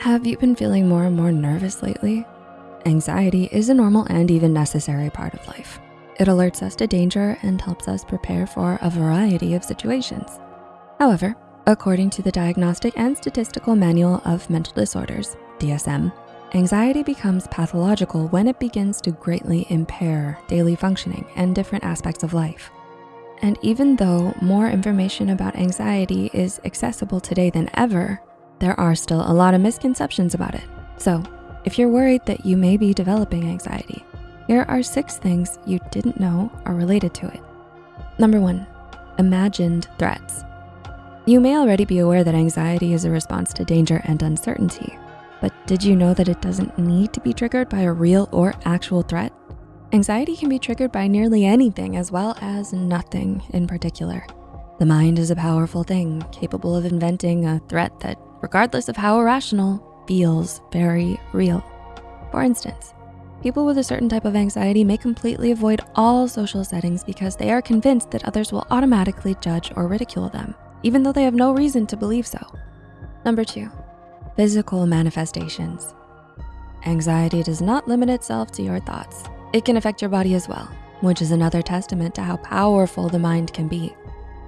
Have you been feeling more and more nervous lately? Anxiety is a normal and even necessary part of life. It alerts us to danger and helps us prepare for a variety of situations. However, according to the Diagnostic and Statistical Manual of Mental Disorders, DSM, anxiety becomes pathological when it begins to greatly impair daily functioning and different aspects of life. And even though more information about anxiety is accessible today than ever, there are still a lot of misconceptions about it. So if you're worried that you may be developing anxiety, here are six things you didn't know are related to it. Number one, imagined threats. You may already be aware that anxiety is a response to danger and uncertainty, but did you know that it doesn't need to be triggered by a real or actual threat? Anxiety can be triggered by nearly anything as well as nothing in particular. The mind is a powerful thing, capable of inventing a threat that, regardless of how irrational, feels very real. For instance, people with a certain type of anxiety may completely avoid all social settings because they are convinced that others will automatically judge or ridicule them, even though they have no reason to believe so. Number two, physical manifestations. Anxiety does not limit itself to your thoughts. It can affect your body as well, which is another testament to how powerful the mind can be.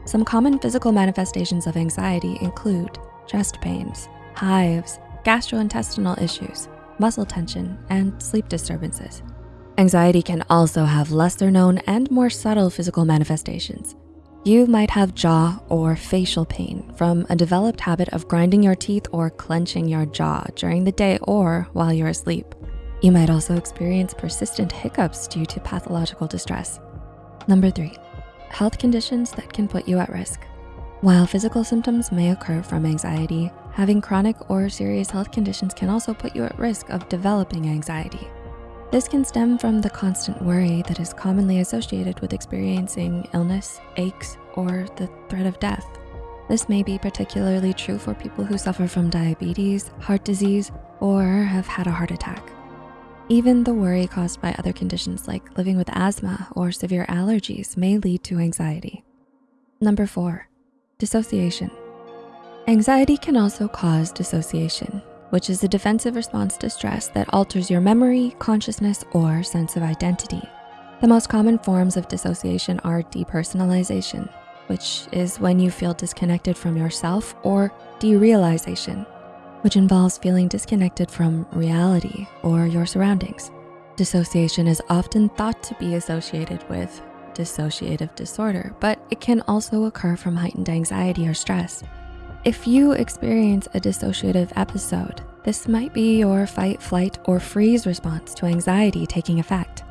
Some common physical manifestations of anxiety include chest pains, hives, gastrointestinal issues, muscle tension, and sleep disturbances. Anxiety can also have lesser known and more subtle physical manifestations. You might have jaw or facial pain from a developed habit of grinding your teeth or clenching your jaw during the day or while you're asleep. You might also experience persistent hiccups due to pathological distress. Number three, health conditions that can put you at risk. While physical symptoms may occur from anxiety, having chronic or serious health conditions can also put you at risk of developing anxiety. This can stem from the constant worry that is commonly associated with experiencing illness, aches, or the threat of death. This may be particularly true for people who suffer from diabetes, heart disease, or have had a heart attack. Even the worry caused by other conditions like living with asthma or severe allergies may lead to anxiety. Number four, dissociation. Anxiety can also cause dissociation, which is a defensive response to stress that alters your memory, consciousness, or sense of identity. The most common forms of dissociation are depersonalization, which is when you feel disconnected from yourself, or derealization, which involves feeling disconnected from reality or your surroundings. Dissociation is often thought to be associated with dissociative disorder, but it can also occur from heightened anxiety or stress. If you experience a dissociative episode, this might be your fight, flight, or freeze response to anxiety taking effect.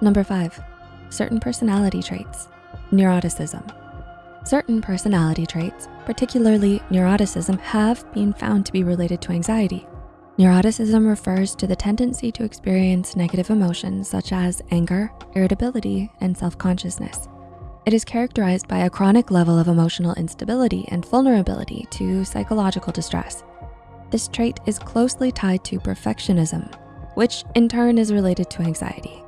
Number five, certain personality traits, neuroticism. Certain personality traits, particularly neuroticism, have been found to be related to anxiety. Neuroticism refers to the tendency to experience negative emotions such as anger, irritability, and self-consciousness. It is characterized by a chronic level of emotional instability and vulnerability to psychological distress. This trait is closely tied to perfectionism, which in turn is related to anxiety.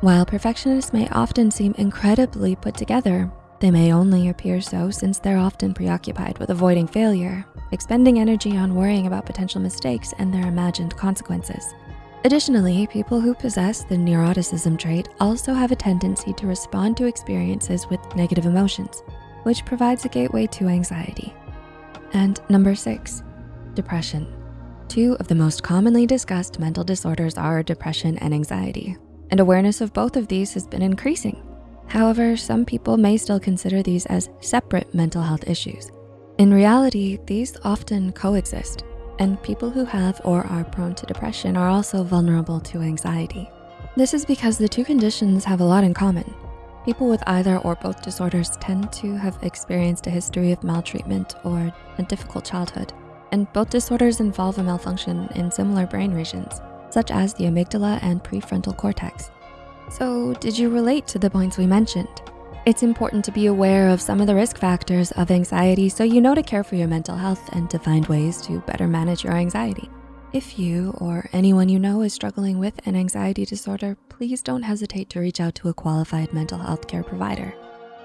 While perfectionists may often seem incredibly put together, they may only appear so since they're often preoccupied with avoiding failure, expending energy on worrying about potential mistakes and their imagined consequences. Additionally, people who possess the neuroticism trait also have a tendency to respond to experiences with negative emotions, which provides a gateway to anxiety. And number six, depression. Two of the most commonly discussed mental disorders are depression and anxiety, and awareness of both of these has been increasing. However, some people may still consider these as separate mental health issues. In reality, these often coexist and people who have or are prone to depression are also vulnerable to anxiety. This is because the two conditions have a lot in common. People with either or both disorders tend to have experienced a history of maltreatment or a difficult childhood. And both disorders involve a malfunction in similar brain regions, such as the amygdala and prefrontal cortex. So did you relate to the points we mentioned? It's important to be aware of some of the risk factors of anxiety so you know to care for your mental health and to find ways to better manage your anxiety. If you or anyone you know is struggling with an anxiety disorder, please don't hesitate to reach out to a qualified mental health care provider.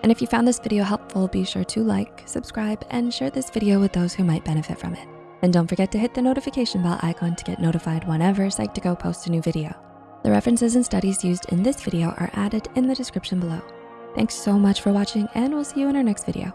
And if you found this video helpful, be sure to like, subscribe, and share this video with those who might benefit from it. And don't forget to hit the notification bell icon to get notified whenever Psych2Go posts a new video. The references and studies used in this video are added in the description below. Thanks so much for watching and we'll see you in our next video.